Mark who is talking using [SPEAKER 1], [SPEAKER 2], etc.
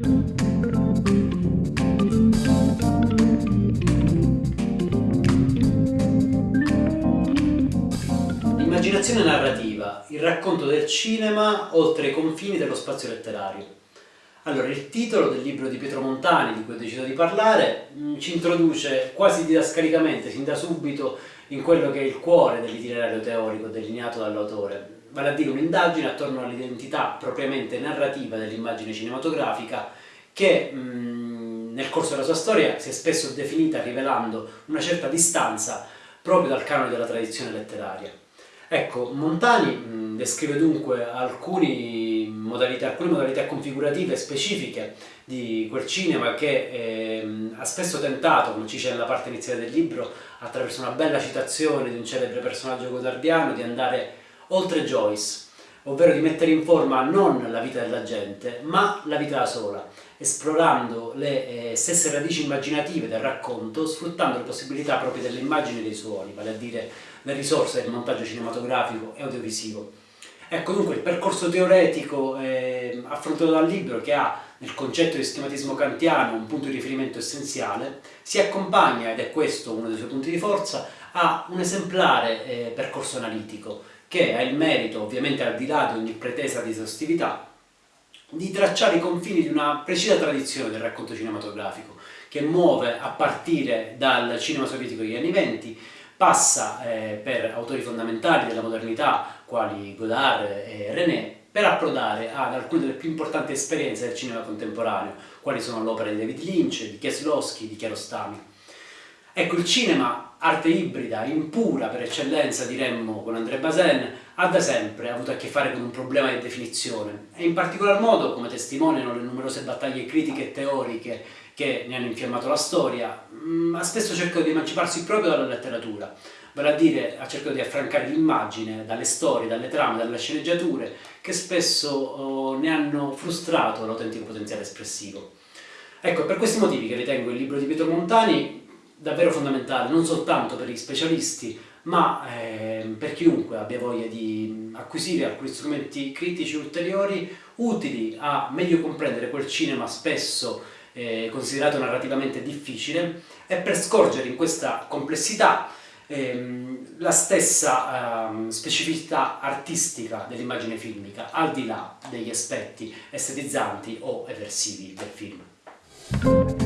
[SPEAKER 1] L'immaginazione narrativa, il racconto del cinema oltre i confini dello spazio letterario. Allora, il titolo del libro di Pietro Montani, di cui ho deciso di parlare, mm, ci introduce quasi didascalicamente, sin da subito, in quello che è il cuore dell'itinerario teorico delineato dall'autore, vale a dire un'indagine attorno all'identità propriamente narrativa dell'immagine cinematografica che mh, nel corso della sua storia si è spesso definita rivelando una certa distanza proprio dal canone della tradizione letteraria. Ecco, Montani mh, descrive dunque modalità, alcune modalità configurative specifiche di quel cinema che eh, ha spesso tentato, come ci dice nella parte iniziale del libro, attraverso una bella citazione di un celebre personaggio godardiano, di andare oltre Joyce, ovvero di mettere in forma non la vita della gente, ma la vita da sola, esplorando le eh, stesse radici immaginative del racconto, sfruttando le possibilità proprie delle immagini e dei suoni, vale a dire le risorse del montaggio cinematografico e audiovisivo. Ecco dunque il percorso teoretico eh, affrontato dal libro che ha nel concetto di schematismo kantiano un punto di riferimento essenziale, si accompagna, ed è questo uno dei suoi punti di forza, a un esemplare eh, percorso analitico che ha il merito, ovviamente al di là di ogni pretesa di esaustività, di tracciare i confini di una precisa tradizione del racconto cinematografico che muove a partire dal cinema sovietico degli anni venti, passa eh, per autori fondamentali della modernità quali Godard e René, per approdare ad alcune delle più importanti esperienze del cinema contemporaneo, quali sono l'opera di David Lynch, di Kieslowski, di Kiarostami. Ecco, il cinema, arte ibrida, impura per eccellenza, diremmo con André Bazin, ha da sempre avuto a che fare con un problema di definizione e in particolar modo, come testimoniano le numerose battaglie critiche e teoriche che ne hanno infiammato la storia, mm, ha spesso cercato di emanciparsi proprio dalla letteratura, vale a dire ha cercato di affrancare l'immagine dalle storie, dalle trame, dalle sceneggiature che spesso oh, ne hanno frustrato l'autentico potenziale espressivo. Ecco, per questi motivi che ritengo il libro di Pietro Montani davvero fondamentale, non soltanto per gli specialisti, ma eh, per chiunque abbia voglia di acquisire alcuni strumenti critici ulteriori utili a meglio comprendere quel cinema spesso eh, considerato narrativamente difficile e per scorgere in questa complessità ehm, la stessa ehm, specificità artistica dell'immagine filmica, al di là degli aspetti estetizzanti o eversivi del film.